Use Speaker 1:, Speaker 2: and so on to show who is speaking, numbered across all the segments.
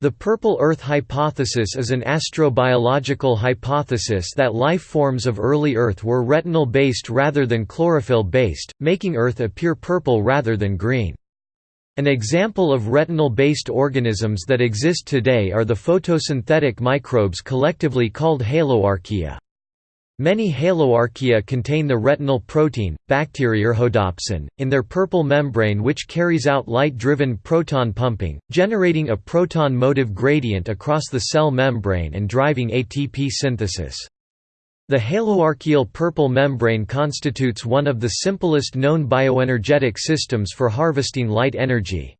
Speaker 1: The Purple Earth hypothesis is an astrobiological hypothesis that life forms of early Earth were retinal-based rather than chlorophyll-based, making Earth appear purple rather than green. An example of retinal-based organisms that exist today are the photosynthetic microbes collectively called haloarchaea. Many haloarchaea contain the retinal protein, bacteriorhodopsin, in their purple membrane which carries out light-driven proton pumping, generating a proton motive gradient across the cell membrane and driving ATP synthesis. The haloarchaeal purple membrane constitutes one of the simplest known bioenergetic systems for harvesting light energy.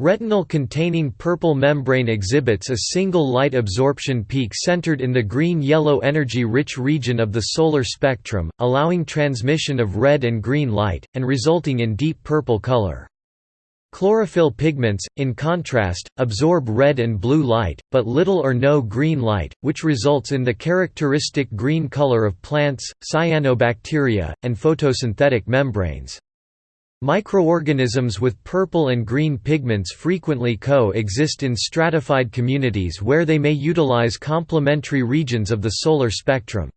Speaker 1: Retinal-containing purple membrane exhibits a single light absorption peak centered in the green-yellow energy-rich region of the solar spectrum, allowing transmission of red and green light, and resulting in deep purple color. Chlorophyll pigments, in contrast, absorb red and blue light, but little or no green light, which results in the characteristic green color of plants, cyanobacteria, and photosynthetic membranes. Microorganisms with purple and green pigments frequently co-exist in stratified communities where they may utilize complementary regions of the solar spectrum.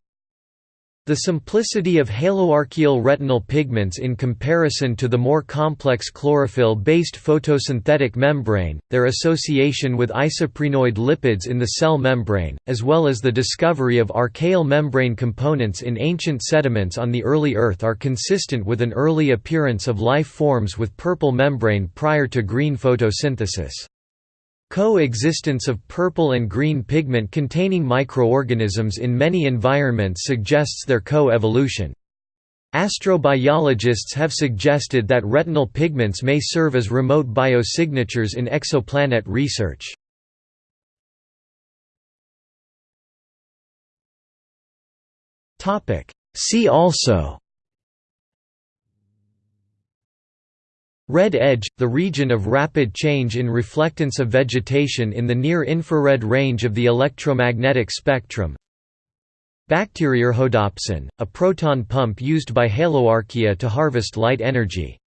Speaker 1: The simplicity of haloarchaeal retinal pigments in comparison to the more complex chlorophyll-based photosynthetic membrane, their association with isoprenoid lipids in the cell membrane, as well as the discovery of archaeal membrane components in ancient sediments on the early Earth are consistent with an early appearance of life forms with purple membrane prior to green photosynthesis. Co-existence of purple and green pigment containing microorganisms in many environments suggests their co-evolution. Astrobiologists have suggested that retinal pigments may serve as remote biosignatures in exoplanet research. See also Red edge – the region of rapid change in reflectance of vegetation in the near-infrared range of the electromagnetic spectrum. Bacteriorhodopsin, a proton pump used by haloarchaea to harvest light energy